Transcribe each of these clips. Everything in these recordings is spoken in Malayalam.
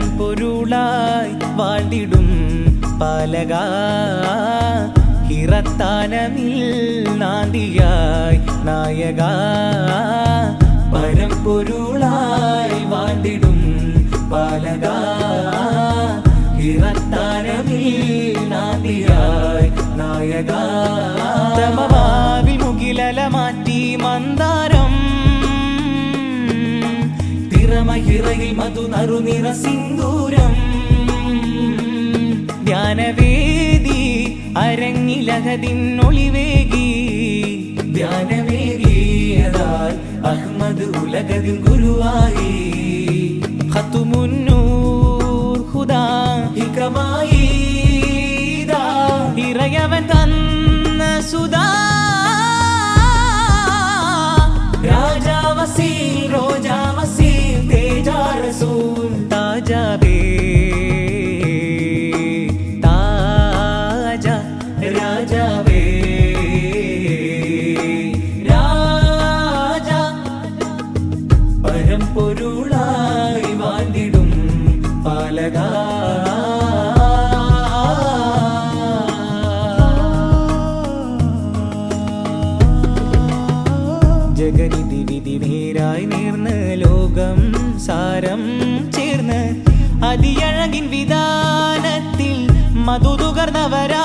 പരമ്പൊരുളായി വാളിടും പാലക ഹിറത്താനമിൽ നാന്തിയായി നായക. പരമ്പൊരുളായി വാണ്ടിടും പാലക. ഇറത്താനമിൽ നാന്തിയായി നായക. തമവാവിൽ മുകിലല മാറ്റി മന്ദാരം. തിറമഹിറയിൽ മധു നറുനിറ സിന്ദൂരം ധ്യാനവേദി അരങ്ങിലകതിന്നൊളിവേകി. ധ്യാനവേദിയതാൽ അഹ്മദ് ഉലകതിൻ ഗുരുവായി. ഖത്തുമുന്നൂർ ഹുദാ ഇറയവൻ തന്ന പാലക ജഗനിധി വിധി നേരായി നേർന്ന് ലോകം സാരം ചേർന്ന് അതിയഴകിൻ വിധാനത്തിൽ മധുതുകർന്നവരായി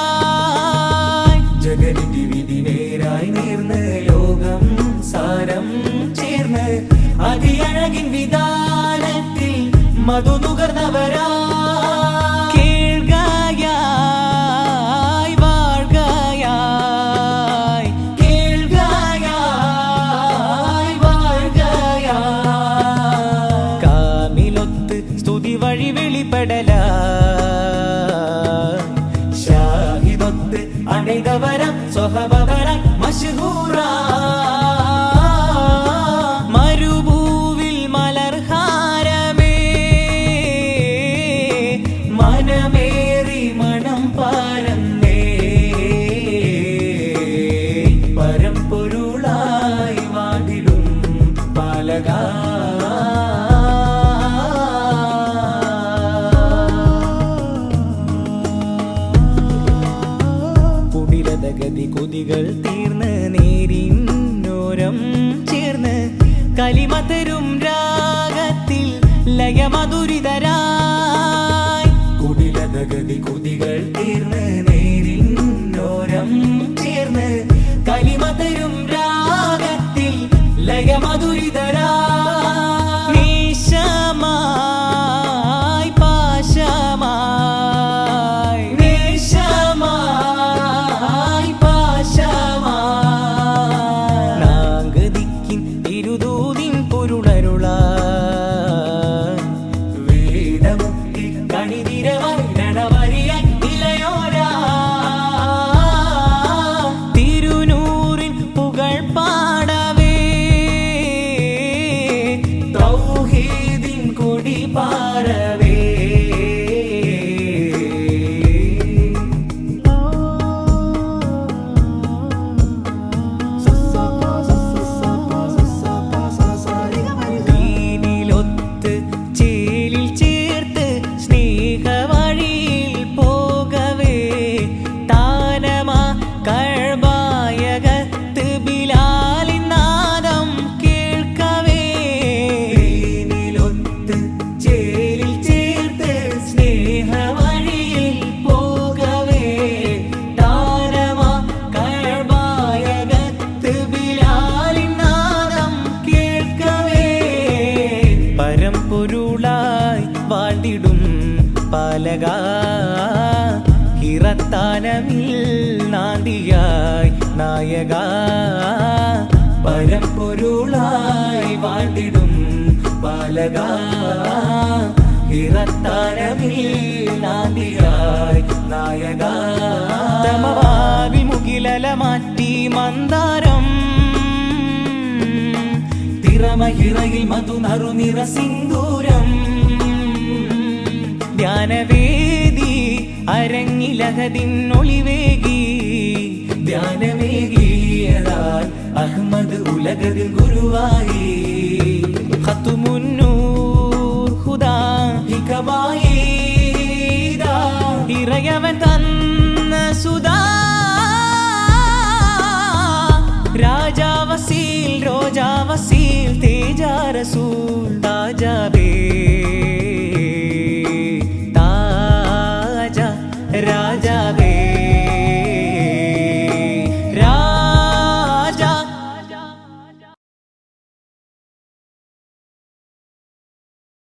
ജഗനിധി വിധി നേരായി നേർന്ന് ലോകം സാരം ചേർന്ന് അതിയഴകിൻ വിധാനത്തിൽ മധുതുകർന്നവരായി വെളിപ്പെടല ഷാഹിദൊത്ത് അണിതവരം സ്വഹബവര മഷ്ഹൂറ കുടിലതഗതി കൊതികൾ തീർന്ന് നേരിന്നോരം ചേർന്ന് കലിമതരും രാഗത്തിൽ ലയമധുരിതരായി ഹിറത്താനമിൽ നാന്തിയായി നായക. പരപ്പൊരുളായി വാണ്ടിടും ബാലക ഹിറത്താനമിൽ നാന്തിയായി നായക. തമവാവി മുകിലല മാറ്റി മന്ദാരം. തിറമഹിറയിൽ മധുനറു നിറ സിന്ദൂരം. ധ്യാനവേദി അരങ്ങിലകതിന്നൊളിവേകി ധ്യാനമേകിയതാൽ അഹമ്മദ് ഉലകതിൽ ഗുരുവായി. ഖത്തുമുന്നൂർ ഹുദാ ഇതാ ഇറയവൻ തന്ന സുധാ രാജാവസീൽ രോജാവസീൽ തേജാ റസൂൽ രാജാവേ